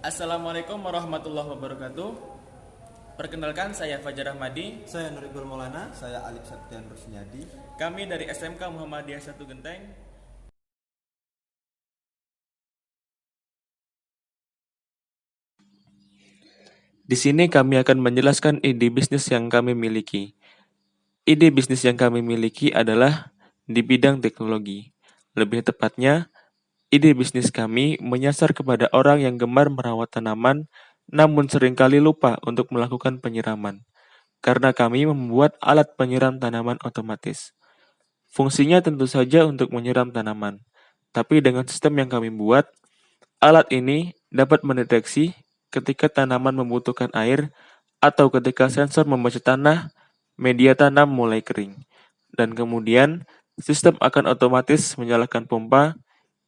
Assalamualaikum warahmatullahi wabarakatuh. Perkenalkan saya Fajar Ahmadi. Saya Nurigul Maulana, saya Alif Septian Rusnyadi. Kami dari SMK Muhammadiyah 1 Genteng. Di sini kami akan menjelaskan ide bisnis yang kami miliki. Ide bisnis yang kami miliki adalah di bidang teknologi. Lebih tepatnya, ide bisnis kami menyasar kepada orang yang gemar merawat tanaman namun sering kali lupa untuk melakukan penyiraman. Karena kami membuat alat penyiram tanaman otomatis. Fungsinya tentu saja untuk menyiram tanaman. Tapi dengan sistem yang kami buat, alat ini dapat mendeteksi ketika tanaman membutuhkan air atau ketika sensor membaca tanah, media tanam mulai kering. Dan kemudian, sistem akan otomatis menyalakan pompa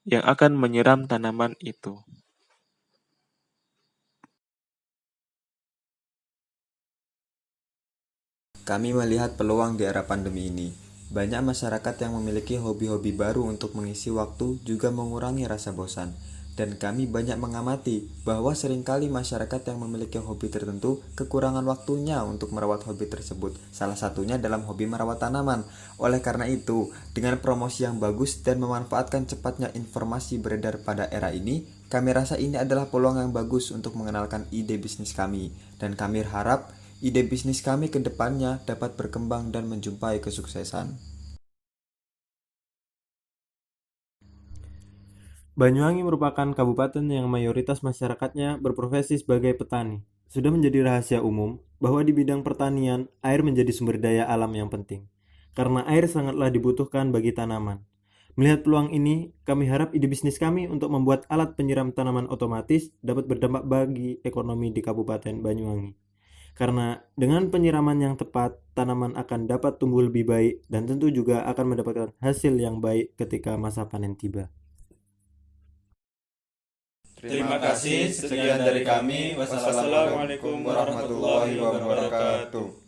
yang akan menyiram tanaman itu. Kami melihat peluang di era pandemi ini. Banyak masyarakat yang memiliki hobi-hobi baru untuk mengisi waktu juga mengurangi rasa bosan. Dan kami banyak mengamati bahwa sering kali masyarakat yang memiliki hobi tertentu kekurangan waktunya untuk merawat hobi tersebut. Salah satunya dalam hobi merawat tanaman. Oleh karena itu, dengan promosi yang bagus dan memanfaatkan cepatnya informasi beredar pada era ini, kami rasa ini adalah peluang yang bagus untuk mengenalkan ide bisnis kami. Dan kami harap ide bisnis kami ke depannya dapat berkembang dan menjumpai kesuksesan. Banyuwangi merupakan kabupaten yang mayoritas masyarakatnya berprofesi sebagai petani. Sudah menjadi rahasia umum bahwa di bidang pertanian, air menjadi sumber daya alam yang penting. Karena air sangatlah dibutuhkan bagi tanaman. Melihat peluang ini, kami harap ide bisnis kami untuk membuat alat penyiram tanaman otomatis dapat berdampak bagi ekonomi di Kabupaten Banyuwangi. Karena dengan penyiraman yang tepat, tanaman akan dapat tumbuh lebih baik dan tentu juga akan mendapatkan hasil yang baik ketika masa panen tiba. Terima kasih. Sekian dari kami. Wassalamualaikum warahmatullahi wabarakatuh.